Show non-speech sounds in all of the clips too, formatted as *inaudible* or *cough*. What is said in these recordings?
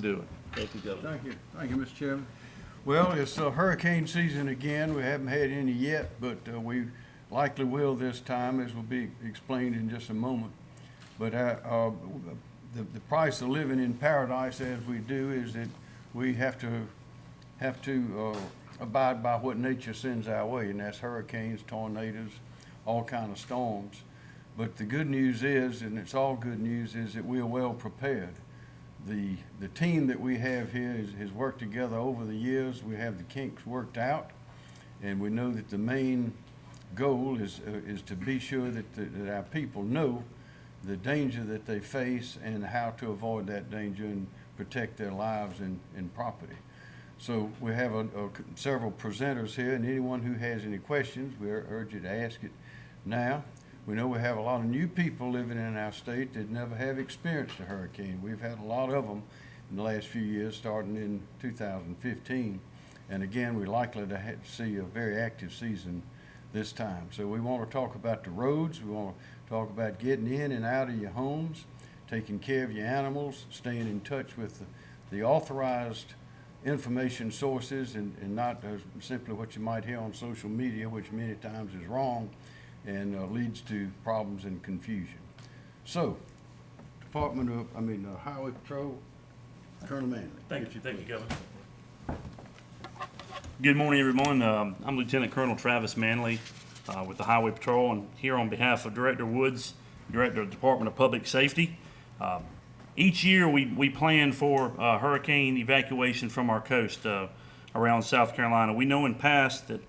doing. Thank you, Governor. Thank you, thank you, Mr. Chairman. Well, it's uh, hurricane season again. We haven't had any yet, but uh, we likely will this time, as will be explained in just a moment. But uh, uh, the, the price of living in paradise as we do is that we have to, have to uh, abide by what nature sends our way, and that's hurricanes, tornadoes, all kind of storms. But the good news is, and it's all good news, is that we are well prepared. The, the team that we have here has, worked together over the years. We have the kinks worked out. And we know that the main goal is, uh, is to be sure that, the- that our people know the danger that they face and how to avoid that danger and protect their lives and, and property. So we have a, a- several presenters here, and anyone who has any questions, we urge you to ask it now. We know we have a lot of new people living in our state that never have experienced a hurricane. We've had a lot of them in the last few years, starting in 2015. And again, we're likely to see a very active season this time. So we want to talk about the roads. We want to talk about getting in and out of your homes, taking care of your animals, staying in touch with the, the authorized information sources and, and not uh, simply what you might hear on social media, which many times is wrong and uh, leads to problems and confusion. So, Department of, I mean, uh, Highway Patrol, Colonel Manley. Thank you, thank you, Governor. Good morning, everyone. Um, I'm Lieutenant Colonel Travis Manley uh, with the Highway Patrol, and here on behalf of Director Woods, Director of the Department of Public Safety. Um, Each year, we, we plan for uh, hurricane evacuation from our coast uh, around South Carolina. We know in past that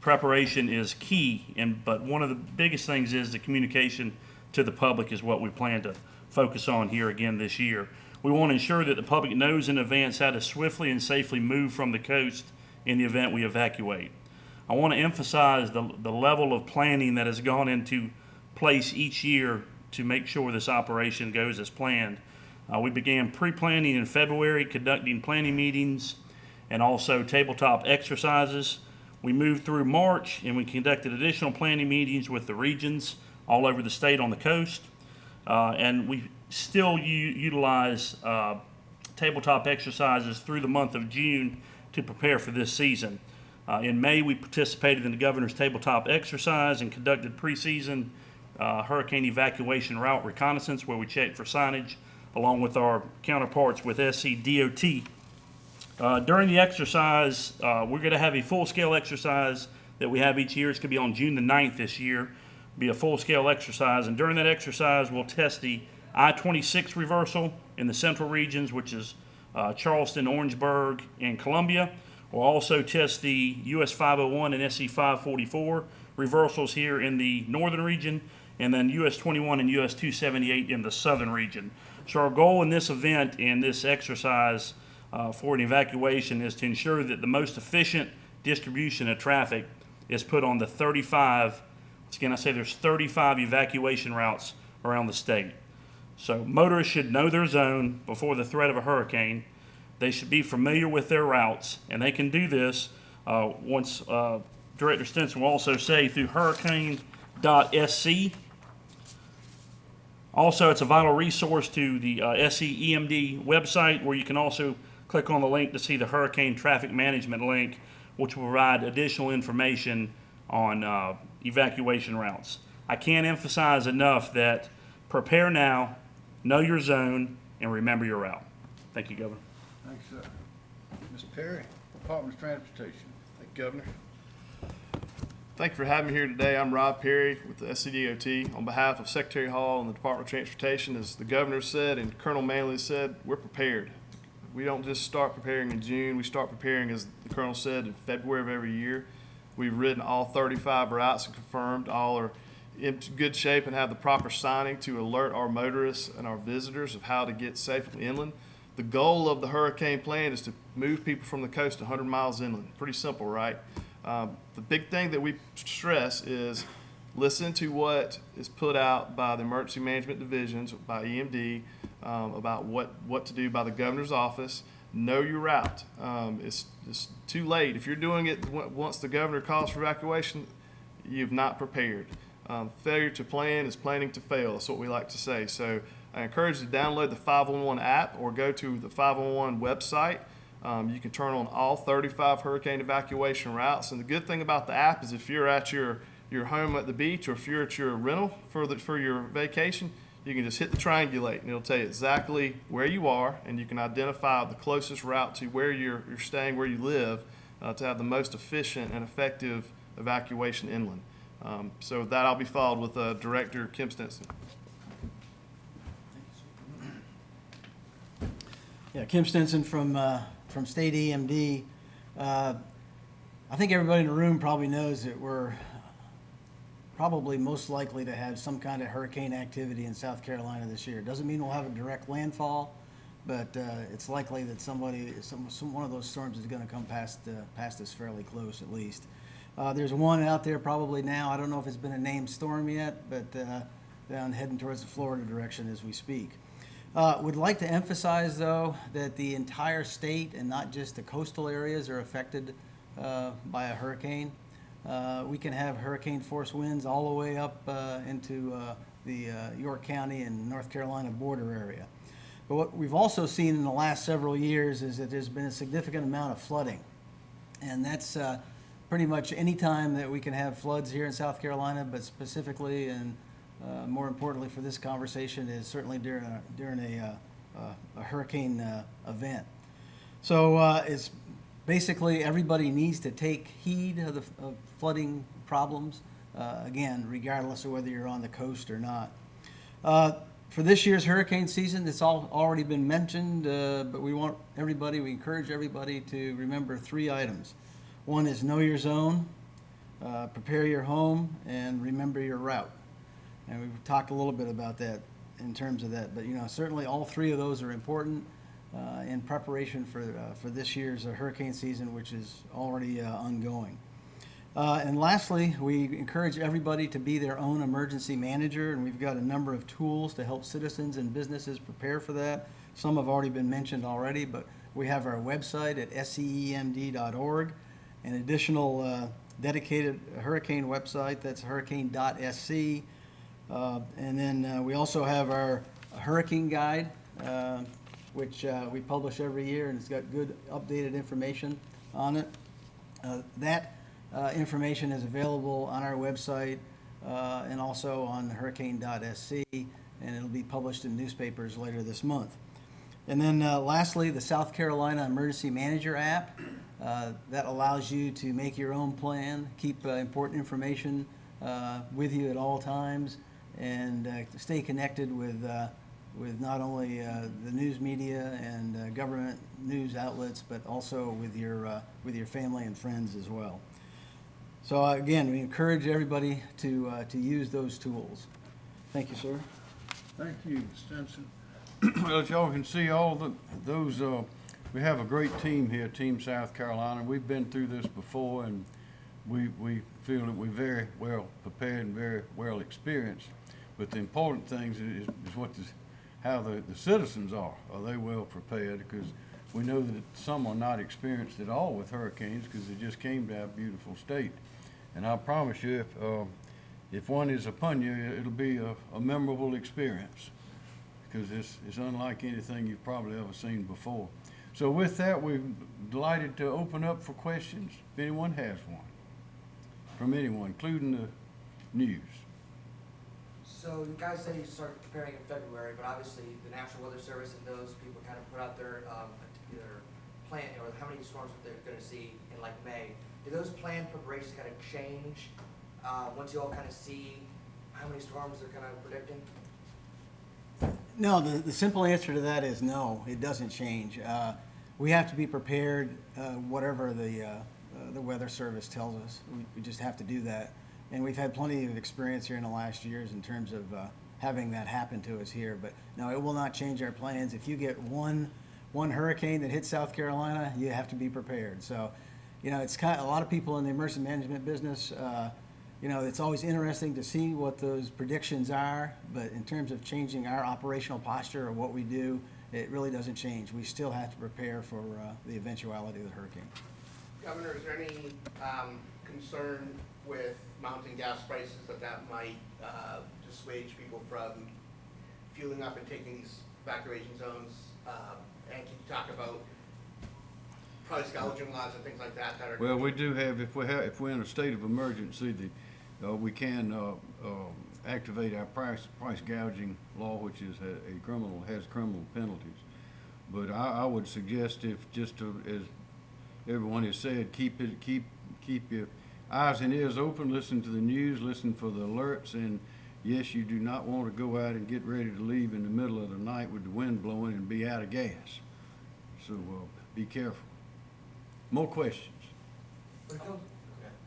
preparation is key, and, but one of the biggest things is the communication to the public is what we plan to focus on here again this year. We want to ensure that the public knows in advance how to swiftly and safely move from the coast in the event we evacuate. I want to emphasize the, the level of planning that has gone into place each year to make sure this operation goes as planned. Uh, we began pre-planning in February, conducting planning meetings and also tabletop exercises. We moved through March and we conducted additional planning meetings with the regions all over the state on the coast. Uh, and we still utilize uh, tabletop exercises through the month of June to prepare for this season. Uh, in May, we participated in the governor's tabletop exercise and conducted preseason uh, hurricane evacuation route reconnaissance where we checked for signage along with our counterparts with SCDOT. Uh, during the exercise, uh, we're going to have a full-scale exercise that we have each year. It's going to be on June the 9th this year. Be a full-scale exercise, and during that exercise, we'll test the I-26 reversal in the central regions, which is uh, Charleston, Orangeburg, and Columbia. We'll also test the US 501 and SC 544 reversals here in the northern region, and then US 21 and US 278 in the southern region. So our goal in this event and this exercise uh, for an evacuation is to ensure that the most efficient distribution of traffic is put on the 35, again, I say there's 35 evacuation routes around the state. So motorists should know their zone before the threat of a hurricane. They should be familiar with their routes, and they can do this uh, once uh, Director Stenson will also say through hurricane.sc. Also, it's a vital resource to the uh, SCEMD website where you can also click on the link to see the hurricane traffic management link, which will provide additional information on uh, evacuation routes. I can't emphasize enough that prepare now, know your zone, and remember your route. Thank you, Governor. Thanks, sir. Ms. Perry, Department of Transportation. Thank you, Governor. Thank you for having me here today. I'm Rob Perry with the SCDOT. On behalf of Secretary Hall and the Department of Transportation, as the Governor said and Colonel Manley said, we're prepared. We don't just start preparing in June, we start preparing, as the Colonel said, in February of every year. We've ridden all 35 routes and confirmed all are in good shape and have the proper signing to alert our motorists and our visitors of how to get safely inland. The goal of the hurricane plan is to move people from the coast 100 miles inland. Pretty simple, right? Um, the big thing that we stress is listen to what is put out by the emergency management divisions, by EMD, um, about what, what to do by the governor's office. Know your route. Um, it's, it's too late. If you're doing it on- once the governor calls for evacuation, you've not prepared. Um, failure to plan is planning to fail. That's what we like to say. So I encourage you to download the 511 app or go to the 511 website. Um, you can turn on all 35 hurricane evacuation routes. And the good thing about the app is if you're at your, your home at the beach or if you're at your rental for, the, for your vacation, you can just hit the triangulate and it'll tell you exactly where you are and you can identify the closest route to where you're, you're staying, where you live, uh, to have the most efficient and effective evacuation inland. Um, so that, I'll be followed with uh, Director Kim Stenson. Yeah, Kim Stenson from, uh, from State EMD. Uh, I think everybody in the room probably knows that we're probably most likely to have some kind of hurricane activity in South Carolina this year. Doesn't mean we'll have a direct landfall, but uh, it's likely that somebody, some, some, one of those storms is gonna come past, uh, past us fairly close at least. Uh, There's one out there probably now, I don't know if it's been a named storm yet, but uh, down heading towards the Florida direction as we speak. Uh, Would like to emphasize, though, that the entire state and not just the coastal areas are affected uh, by a hurricane. Uh, We can have hurricane force winds all the way up uh, into uh, the uh, York County and North Carolina border area. But what we've also seen in the last several years is that there's been a significant amount of flooding. And that's uh, pretty much any time that we can have floods here in South Carolina, but specifically and uh, more importantly for this conversation is certainly during a, during a, a hurricane event. So it's basically everybody needs to take heed of the of flooding problems, uh, again, regardless of whether you're on the coast or not. Uh, For this year's hurricane season, it's all already been mentioned, uh, but we want everybody, we encourage everybody to remember three items. One is know your zone, uh, prepare your home, and remember your route. And we've talked a little bit about that in terms of that, but you know, certainly all three of those are important uh, in preparation for, uh, for this year's uh, hurricane season, which is already uh, ongoing. Uh, And lastly, we encourage everybody to be their own emergency manager, and we've got a number of tools to help citizens and businesses prepare for that. Some have already been mentioned already, but we have our website at scemd.org, an additional dedicated hurricane website, that's hurricane.sc. Uh, And then uh, we also have our hurricane guide, uh, which uh, we publish every year, and it's got good updated information on it. Uh, That uh, information is available on our website uh, and also on hurricane.sc, and it'll be published in newspapers later this month. And then uh, lastly, the South Carolina Emergency Manager app. uh, That allows you to make your own plan, keep important information with you at all times, and stay connected with, with not only uh, the news media and uh, government news outlets, but also with your, uh, with your family and friends as well. So uh, again, we encourage everybody to, uh, to use those tools. Thank you, sir. Thank you, Stenson. *clears throat* Well, as y'all can see, all the, those, uh, we have a great team here, Team South Carolina. We've been through this before and we, we feel that we're very well prepared and very well experienced. But the important things is, is what the, how the, the citizens are. Are they well prepared? Because we know that some are not experienced at all with hurricanes because they just came to our beautiful state. And I promise you, if, uh, if one is upon you, it'll be a, a memorable experience because it's, it's unlike anything you've probably ever seen before. So with that, we're delighted to open up for questions, if anyone has one, from anyone, including the news. So you guys say you started preparing in February, but obviously the National Weather Service and those people kind of put out their, um, their plan, or how many storms they're gonna see in like May. Do those planned preparations kind of change, uh, once you all kind of see how many storms they're kind of predicting? No, the, the simple answer to that is no, it doesn't change. Uh, We have to be prepared, uh, whatever the, uh, uh, the weather service tells us. We, we just have to do that. And we've had plenty of experience here in the last years in terms of uh, having that happen to us here. But no, it will not change our plans. If you get one, one hurricane that hits South Carolina, you have to be prepared. So, you know, it's kind of, a lot of people in the emergency management business, uh, you know, it's always interesting to see what those predictions are, but in terms of changing our operational posture or what we do, it really doesn't change. We still have to prepare for uh, the eventuality of the hurricane. Governor, is there any um, concern with mounting gas prices that that might uh, dissuade people from fueling up and taking these evacuation zones? Um, and can you talk about price gouging laws and things like that that are? Well, we do have, if we have, if we're in a state of emergency, the, uh, we can, uh, um, activate our price, price gouging law, which is a a criminal, has criminal penalties. But I, I would suggest if, just to, as everyone has said, keep it, keep, keep your eyes and ears open, listen to the news, listen for the alerts, and yes, you do not want to go out and get ready to leave in the middle of the night with the wind blowing and be out of gas. So, uh, be careful. More questions? But it comes-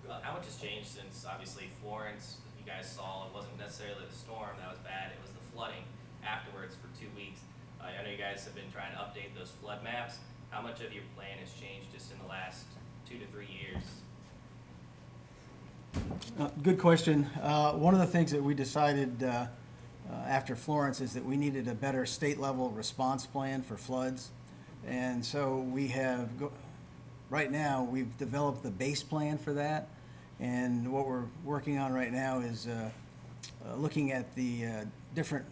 Uh, How much has changed since obviously Florence, you guys saw, it wasn't necessarily the storm that was bad, it was the flooding afterwards for two weeks. Uh, I know you guys have been trying to update those flood maps. How much of your plan has changed just in the last two to three years? Uh, Good question. Uh, One of the things that we decided uh, uh, after Florence is that we needed a better state-level response plan for floods. And so we have, right now, we've developed the base plan for that. And what we're working on right now is uh, looking at the different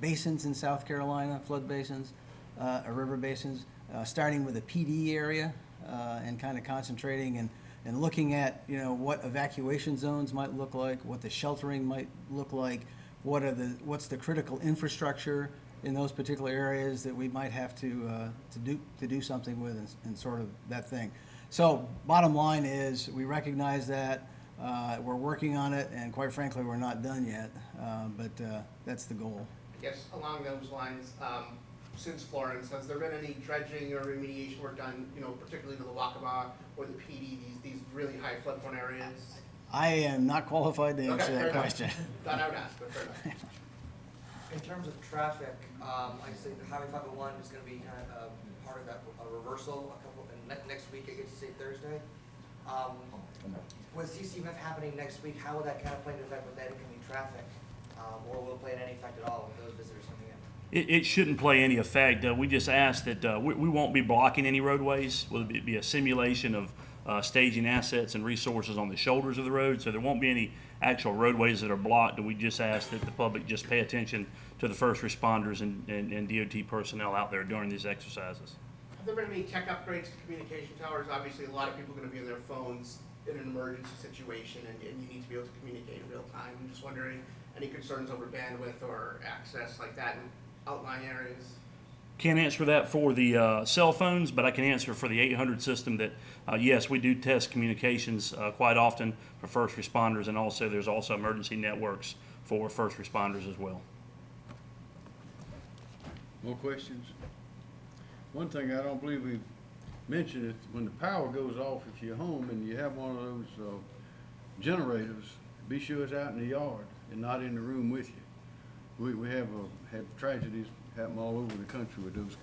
basins in South Carolina, flood basins, or river basins, starting with the Pee Dee area and kind of concentrating and, and looking at, you know, what evacuation zones might look like, what the sheltering might look like, what are the, what's the critical infrastructure in those particular areas that we might have to, uh, to do, to do something with and, and sort of that thing. So bottom line is, we recognize that, uh, we're working on it, and quite frankly, we're not done yet, uh, but uh, that's the goal. I guess along those lines, um, since Florence, has there been any dredging or remediation work done, you know, particularly to the Waccamaw or the Pee Dee, these, these really high flood prone areas? I am not qualified to Okay, answer fair that enough. question. *laughs* Thought I would ask, but fair enough. In terms of traffic, um, like I say, the Highway five oh one is gonna be kind of, uh, part of that, a reversal, a couple, and ne- next week, I get to say Thursday. Um, with CCMF happening next week, how will that kind of play into effect with that incoming traffic? Um, or will it play any effect at all with those visitors coming in? It, it shouldn't play any effect. Uh, we just ask that, uh, we, we won't be blocking any roadways. Will be, be a simulation of, uh, staging assets and resources on the shoulders of the road, so there won't be any actual roadways that are blocked. We just ask that the public just pay attention to the first responders and, and, and DOT personnel out there during these exercises. Have there been any tech upgrades to communication towers? Obviously, a lot of people are gonna be on their phones in an emergency situation, and, and you need to be able to communicate in real time. I'm just wondering, any concerns over bandwidth or access like that in outlying areas? Can't answer that for the uh, cell phones, but I can answer for the 800 system that, uh, yes, we do test communications uh, quite often for first responders, and also there's also emergency networks for first responders as well. More questions? One thing I don't believe we've mentioned is when the power goes off, if you're home and you have one of those, uh, generators, be sure it's out in the yard and not in the room with you. We, we have, uh, have tragedies happen all over the country with those kind